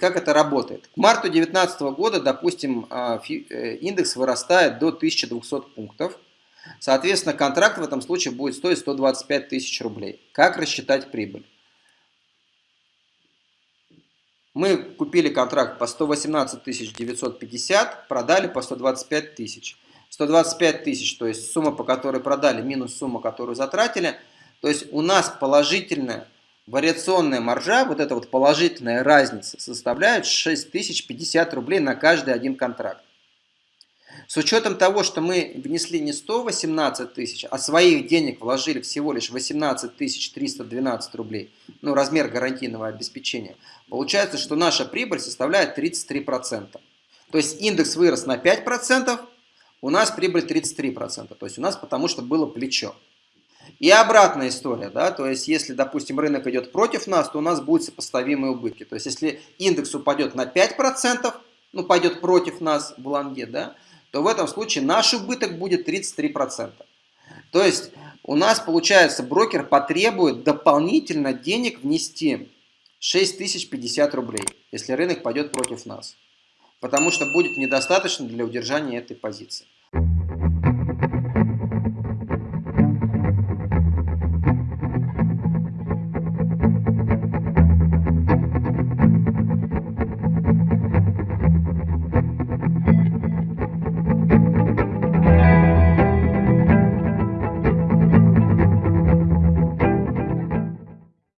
Как это работает? К марту 2019 года, допустим, а, э, индекс вырастает до 1200 пунктов. Соответственно, контракт в этом случае будет стоить 125 тысяч рублей. Как рассчитать прибыль? Мы купили контракт по 118 950, продали по 125 тысяч. 125 тысяч, то есть сумма, по которой продали, минус сумма, которую затратили. То есть у нас положительная вариационная маржа, вот эта вот положительная разница, составляет 6050 рублей на каждый один контракт. С учетом того, что мы внесли не 118 тысяч, а своих денег вложили всего лишь 18 312 рублей, ну размер гарантийного обеспечения, получается, что наша прибыль составляет 33%. То есть индекс вырос на 5%, у нас прибыль 33%. То есть у нас потому что было плечо. И обратная история, да, то есть если, допустим, рынок идет против нас, то у нас будут сопоставимые убытки. То есть если индекс упадет на 5%, ну пойдет против нас в лонге, да, то в этом случае наш убыток будет 33%. То есть у нас, получается, брокер потребует дополнительно денег внести 6050 рублей, если рынок пойдет против нас. Потому что будет недостаточно для удержания этой позиции.